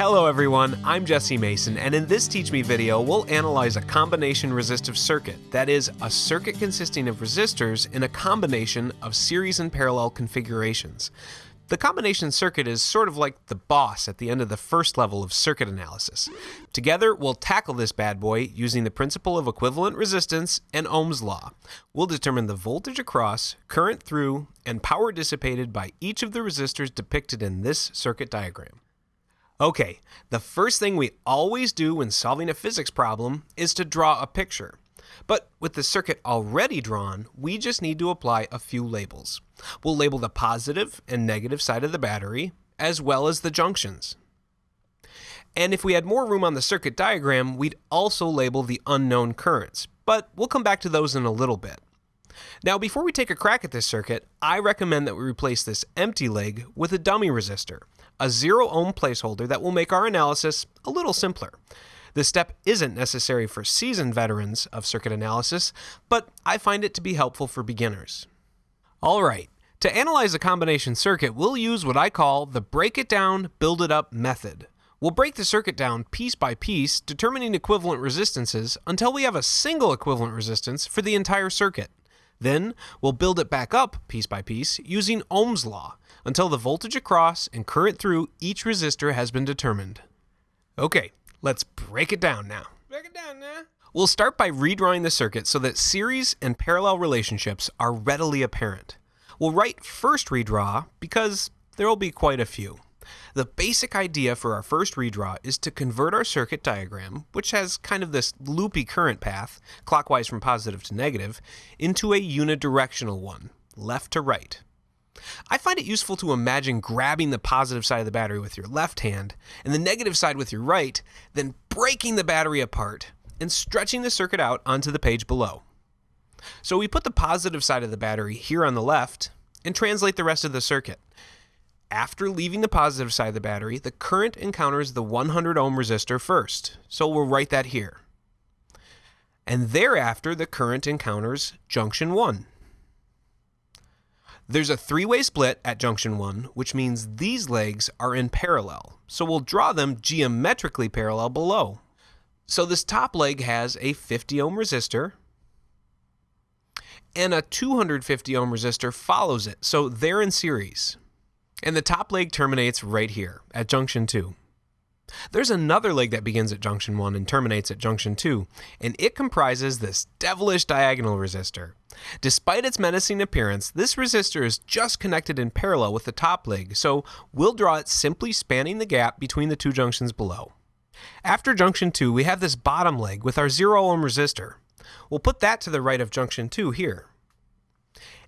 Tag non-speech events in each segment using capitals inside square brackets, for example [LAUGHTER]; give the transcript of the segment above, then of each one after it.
Hello everyone, I'm Jesse Mason, and in this Teach Me video, we'll analyze a combination resistive circuit. That is, a circuit consisting of resistors in a combination of series and parallel configurations. The combination circuit is sort of like the boss at the end of the first level of circuit analysis. Together, we'll tackle this bad boy using the principle of equivalent resistance and Ohm's law. We'll determine the voltage across, current through, and power dissipated by each of the resistors depicted in this circuit diagram. Okay, the first thing we always do when solving a physics problem is to draw a picture. But with the circuit already drawn, we just need to apply a few labels. We'll label the positive and negative side of the battery, as well as the junctions. And if we had more room on the circuit diagram, we'd also label the unknown currents, but we'll come back to those in a little bit. Now, before we take a crack at this circuit, I recommend that we replace this empty leg with a dummy resistor a zero ohm placeholder that will make our analysis a little simpler. This step isn't necessary for seasoned veterans of circuit analysis, but I find it to be helpful for beginners. Alright, to analyze a combination circuit, we'll use what I call the break it down, build it up method. We'll break the circuit down piece by piece, determining equivalent resistances until we have a single equivalent resistance for the entire circuit. Then, we'll build it back up piece by piece using Ohm's law, until the voltage across and current through each resistor has been determined. Okay, let's break it down now. Break it down now. We'll start by redrawing the circuit so that series and parallel relationships are readily apparent. We'll write first redraw because there will be quite a few. The basic idea for our first redraw is to convert our circuit diagram, which has kind of this loopy current path, clockwise from positive to negative, into a unidirectional one, left to right. I find it useful to imagine grabbing the positive side of the battery with your left hand and the negative side with your right, then breaking the battery apart and stretching the circuit out onto the page below. So we put the positive side of the battery here on the left and translate the rest of the circuit. After leaving the positive side of the battery, the current encounters the 100 ohm resistor first, so we'll write that here. And thereafter, the current encounters junction 1. There's a three-way split at junction 1, which means these legs are in parallel, so we'll draw them geometrically parallel below. So this top leg has a 50 ohm resistor, and a 250 ohm resistor follows it, so they're in series. And the top leg terminates right here, at junction 2. There's another leg that begins at junction 1 and terminates at junction 2, and it comprises this devilish diagonal resistor. Despite its menacing appearance, this resistor is just connected in parallel with the top leg, so we'll draw it simply spanning the gap between the two junctions below. After junction 2, we have this bottom leg with our 0 ohm resistor. We'll put that to the right of junction 2 here.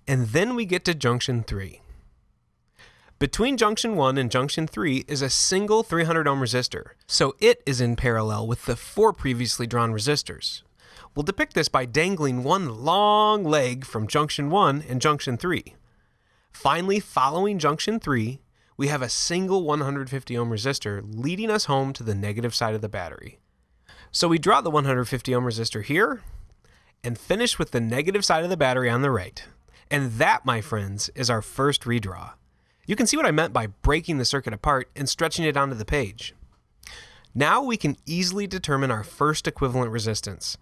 And then we get to junction 3. Between junction 1 and junction 3 is a single 300 ohm resistor, so it is in parallel with the four previously drawn resistors. We'll depict this by dangling one long leg from junction 1 and junction 3. Finally, following junction 3, we have a single 150 ohm resistor leading us home to the negative side of the battery. So we draw the 150 ohm resistor here and finish with the negative side of the battery on the right. And that, my friends, is our first redraw. You can see what I meant by breaking the circuit apart and stretching it onto the page. Now we can easily determine our first equivalent resistance.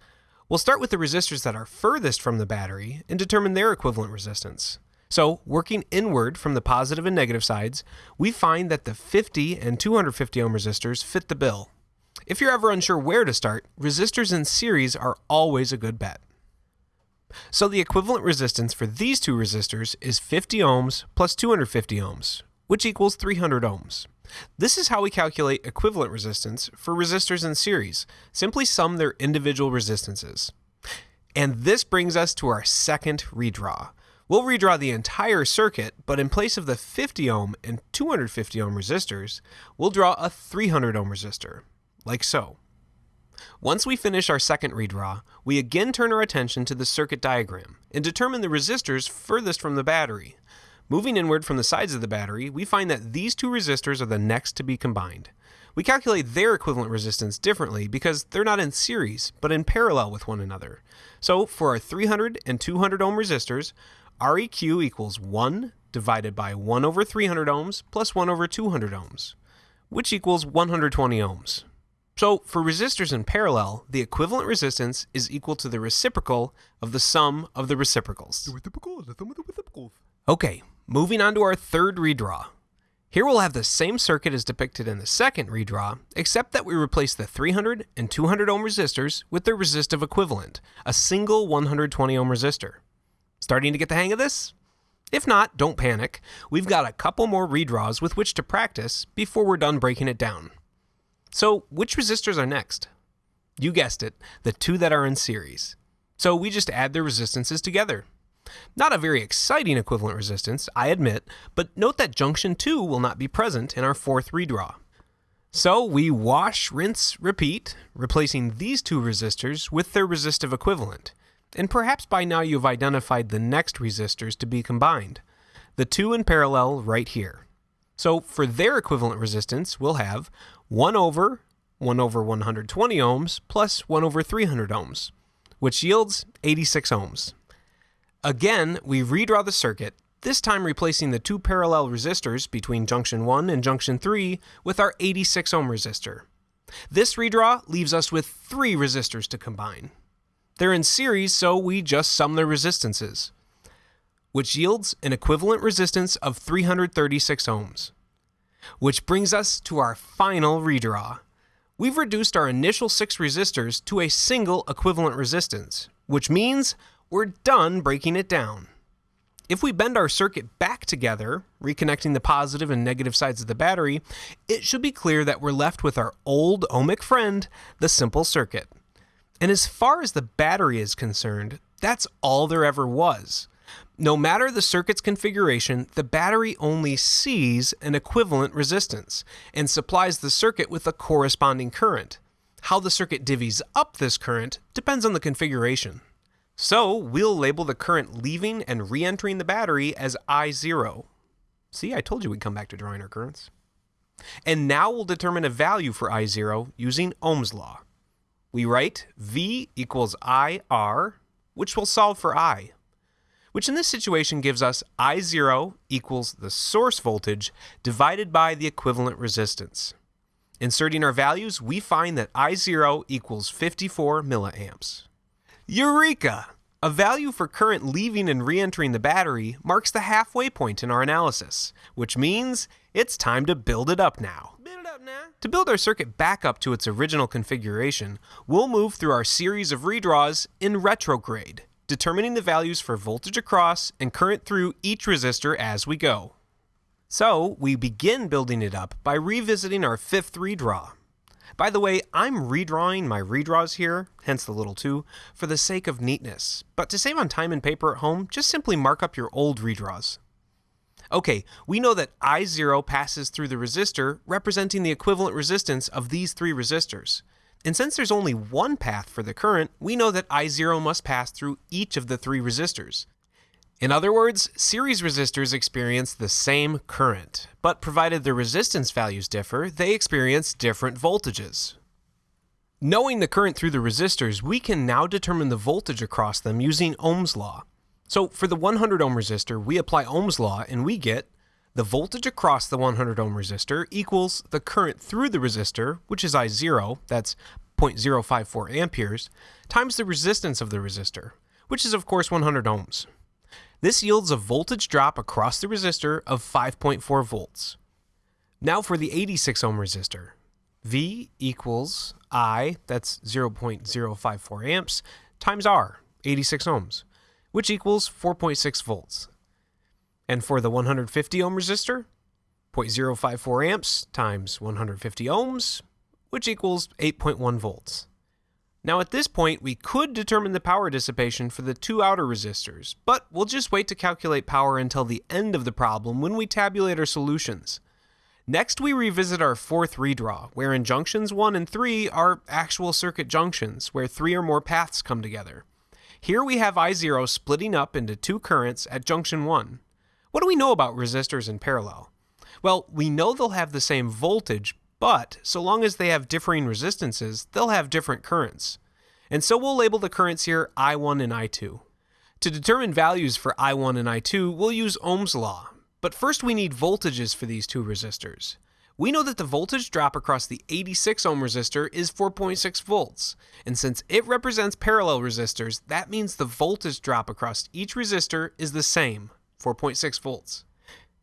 We'll start with the resistors that are furthest from the battery and determine their equivalent resistance. So, working inward from the positive and negative sides, we find that the 50 and 250 ohm resistors fit the bill. If you're ever unsure where to start, resistors in series are always a good bet. So the equivalent resistance for these two resistors is 50 ohms plus 250 ohms, which equals 300 ohms. This is how we calculate equivalent resistance for resistors in series. Simply sum their individual resistances. And this brings us to our second redraw. We'll redraw the entire circuit, but in place of the 50 ohm and 250 ohm resistors, we'll draw a 300 ohm resistor, like so. Once we finish our second redraw, we again turn our attention to the circuit diagram and determine the resistors furthest from the battery. Moving inward from the sides of the battery, we find that these two resistors are the next to be combined. We calculate their equivalent resistance differently because they're not in series, but in parallel with one another. So for our 300 and 200 ohm resistors, REQ equals 1 divided by 1 over 300 ohms plus 1 over 200 ohms. which equals 120 ohms. So for resistors in parallel, the equivalent resistance is equal to the reciprocal of the sum of the reciprocals. The the sum of the reciprocals. Okay, moving on to our third redraw. Here we'll have the same circuit as depicted in the second redraw, except that we replace the 300 and 200 ohm resistors with their resistive equivalent, a single 120 ohm resistor. Starting to get the hang of this? If not, don't panic. We've got a couple more redraws with which to practice before we're done breaking it down. So, which resistors are next? You guessed it, the two that are in series. So we just add their resistances together. Not a very exciting equivalent resistance, I admit, but note that junction 2 will not be present in our fourth redraw. So we wash, rinse, repeat, replacing these two resistors with their resistive equivalent. And perhaps by now you've identified the next resistors to be combined, the two in parallel right here. So for their equivalent resistance, we'll have 1 over 1 over 120 ohms plus 1 over 300 ohms, which yields 86 ohms. Again, we redraw the circuit, this time replacing the two parallel resistors between junction 1 and junction 3 with our 86 ohm resistor. This redraw leaves us with three resistors to combine. They're in series, so we just sum their resistances, which yields an equivalent resistance of 336 ohms. Which brings us to our final redraw. We've reduced our initial six resistors to a single equivalent resistance, which means we're done breaking it down. If we bend our circuit back together, reconnecting the positive and negative sides of the battery, it should be clear that we're left with our old ohmic friend, the simple circuit. And as far as the battery is concerned, that's all there ever was. No matter the circuit's configuration, the battery only sees an equivalent resistance and supplies the circuit with a corresponding current. How the circuit divvies up this current depends on the configuration. So we'll label the current leaving and re-entering the battery as I0. See, I told you we'd come back to drawing our currents. And now we'll determine a value for I0 using Ohm's law. We write V equals IR, which will solve for I which in this situation gives us I0 equals the source voltage divided by the equivalent resistance. Inserting our values, we find that I0 equals 54 milliamps. Eureka! A value for current leaving and re-entering the battery marks the halfway point in our analysis, which means it's time to build it up now. Build it up now. To build our circuit back up to its original configuration, we'll move through our series of redraws in retrograde, determining the values for voltage across and current through each resistor as we go. So we begin building it up by revisiting our fifth redraw. By the way, I'm redrawing my redraws here, hence the little 2, for the sake of neatness. But to save on time and paper at home, just simply mark up your old redraws. Okay, we know that I0 passes through the resistor, representing the equivalent resistance of these three resistors. And since there's only one path for the current, we know that I0 must pass through each of the three resistors. In other words, series resistors experience the same current, but provided the resistance values differ, they experience different voltages. Knowing the current through the resistors, we can now determine the voltage across them using Ohm's law. So for the 100 ohm resistor, we apply Ohm's law and we get the voltage across the 100 ohm resistor equals the current through the resistor, which is I0, that's 0.054 amperes, times the resistance of the resistor, which is of course 100 ohms. This yields a voltage drop across the resistor of 5.4 volts. Now for the 86 ohm resistor. V equals I, that's 0.054 amps, times R, 86 ohms, which equals 4.6 volts. And for the 150 ohm resistor, 0.054 amps times 150 ohms, which equals 8.1 volts. Now at this point, we could determine the power dissipation for the two outer resistors, but we'll just wait to calculate power until the end of the problem when we tabulate our solutions. Next, we revisit our fourth redraw, wherein junctions 1 and 3 are actual circuit junctions, where three or more paths come together. Here we have I0 splitting up into two currents at junction 1, what do we know about resistors in parallel? Well, we know they'll have the same voltage, but so long as they have differing resistances, they'll have different currents. And so we'll label the currents here I1 and I2. To determine values for I1 and I2, we'll use Ohm's law. But first we need voltages for these two resistors. We know that the voltage drop across the 86 ohm resistor is 4.6 volts, and since it represents parallel resistors, that means the voltage drop across each resistor is the same, 4.6 volts.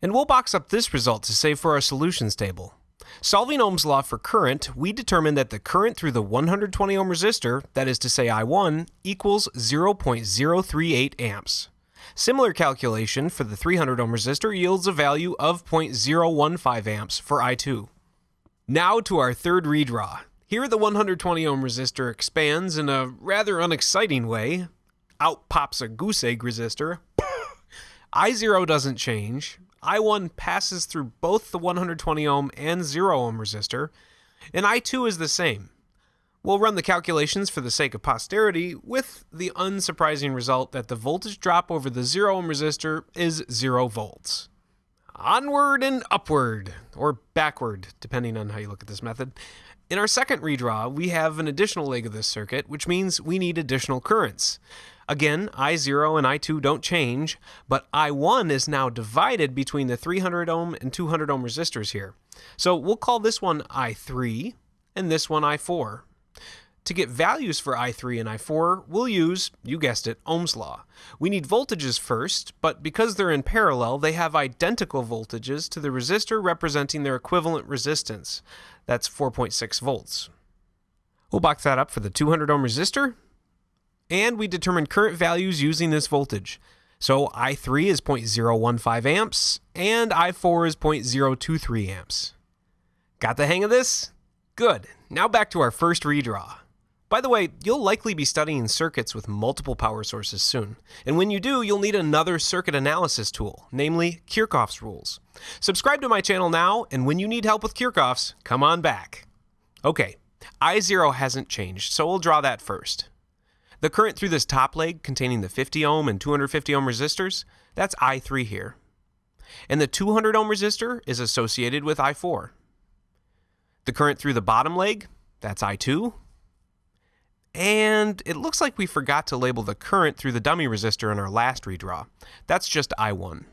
And we'll box up this result to save for our solutions table. Solving Ohm's law for current, we determine that the current through the 120 ohm resistor, that is to say I1, equals 0.038 amps. Similar calculation for the 300 ohm resistor yields a value of 0.015 amps for I2. Now to our third redraw. Here the 120 ohm resistor expands in a rather unexciting way. Out pops a goose egg resistor. [LAUGHS] I0 doesn't change. I1 passes through both the 120 ohm and 0 ohm resistor, and I2 is the same. We'll run the calculations for the sake of posterity with the unsurprising result that the voltage drop over the 0 ohm resistor is 0 volts. Onward and upward, or backward, depending on how you look at this method. In our second redraw, we have an additional leg of this circuit, which means we need additional currents. Again, I0 and I2 don't change, but I1 is now divided between the 300 ohm and 200 ohm resistors here. So we'll call this one I3 and this one I4. To get values for I3 and I4, we'll use, you guessed it, Ohm's law. We need voltages first, but because they're in parallel, they have identical voltages to the resistor representing their equivalent resistance. That's 4.6 volts. We'll box that up for the 200 ohm resistor, and we determine current values using this voltage. So I3 is 0.015 amps, and I4 is 0.023 amps. Got the hang of this? Good. Now back to our first redraw. By the way, you'll likely be studying circuits with multiple power sources soon, and when you do, you'll need another circuit analysis tool, namely Kirchhoff's rules. Subscribe to my channel now, and when you need help with Kirchhoff's, come on back. Okay, I0 hasn't changed, so we'll draw that first. The current through this top leg containing the 50 ohm and 250 ohm resistors, that's I3 here. And the 200 ohm resistor is associated with I4. The current through the bottom leg, that's I2. And it looks like we forgot to label the current through the dummy resistor in our last redraw. That's just I1.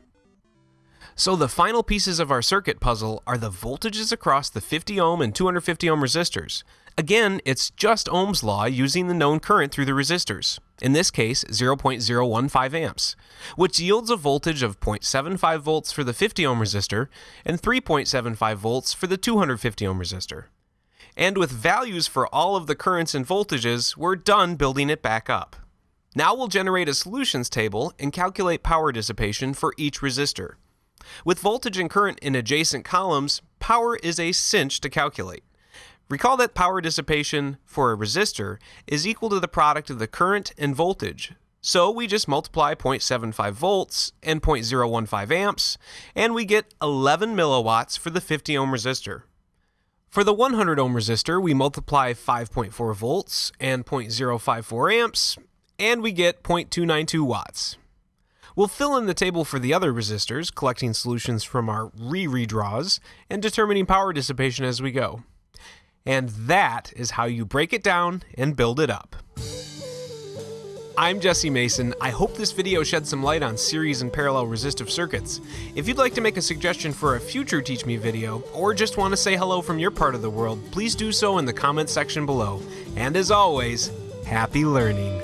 So the final pieces of our circuit puzzle are the voltages across the 50 ohm and 250 ohm resistors. Again, it's just Ohm's law using the known current through the resistors, in this case 0.015 amps, which yields a voltage of 0.75 volts for the 50 ohm resistor and 3.75 volts for the 250 ohm resistor. And with values for all of the currents and voltages, we're done building it back up. Now we'll generate a solutions table and calculate power dissipation for each resistor. With voltage and current in adjacent columns, power is a cinch to calculate. Recall that power dissipation for a resistor is equal to the product of the current and voltage. So we just multiply 0.75 volts and 0.015 amps, and we get 11 milliwatts for the 50 ohm resistor. For the 100 ohm resistor, we multiply 5.4 volts and 0.054 amps, and we get 0.292 watts. We'll fill in the table for the other resistors, collecting solutions from our re-redraws, and determining power dissipation as we go. And that is how you break it down and build it up. I'm Jesse Mason. I hope this video shed some light on series and parallel resistive circuits. If you'd like to make a suggestion for a future Teach Me video, or just want to say hello from your part of the world, please do so in the comments section below. And as always, happy learning.